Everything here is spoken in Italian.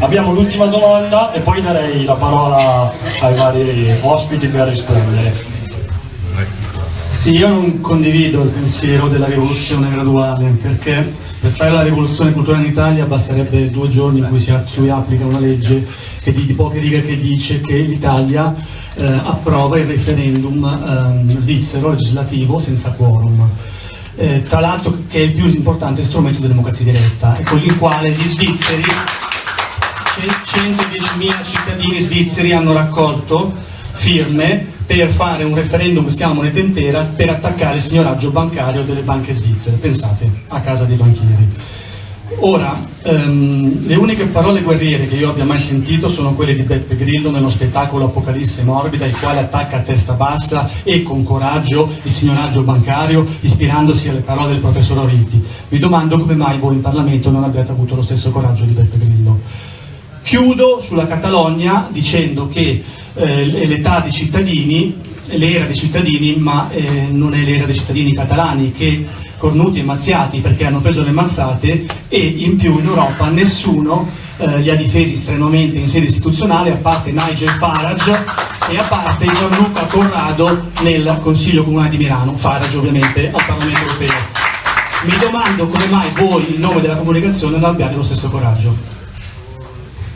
Abbiamo l'ultima domanda e poi darei la parola ai vari ospiti per rispondere. Sì, io non condivido il pensiero della rivoluzione graduale perché per fare la rivoluzione culturale in Italia basterebbe due giorni in cui si, applica una legge che di, di, poche righe che dice che l'Italia eh, approva il referendum eh, svizzero legislativo senza quorum. Eh, tra l'altro che è il più importante strumento di democrazia diretta e con il quale gli svizzeri 110.000 cittadini svizzeri hanno raccolto firme per fare un referendum che si chiama moneta intera per attaccare il signoraggio bancario delle banche svizzere, pensate, a casa dei banchieri. Ora, ehm, le uniche parole guerriere che io abbia mai sentito sono quelle di Beppe Grillo nello spettacolo Apocalisse Morbida, il quale attacca a testa bassa e con coraggio il signoraggio bancario, ispirandosi alle parole del professor Oriti. Mi domando come mai voi in Parlamento non abbiate avuto lo stesso coraggio di Beppe Grillo. Chiudo sulla Catalogna dicendo che eh, l'età dei cittadini, l'era dei cittadini, ma eh, non è l'era dei cittadini catalani che cornuti e mazziati perché hanno preso le mazzate e in più in Europa nessuno eh, li ha difesi strenuamente in sede istituzionale a parte Nigel Farage e a parte Gianluca Corrado nel Consiglio Comunale di Milano, Farage ovviamente al Parlamento Europeo. Mi domando come mai voi in nome della comunicazione non abbiate lo stesso coraggio.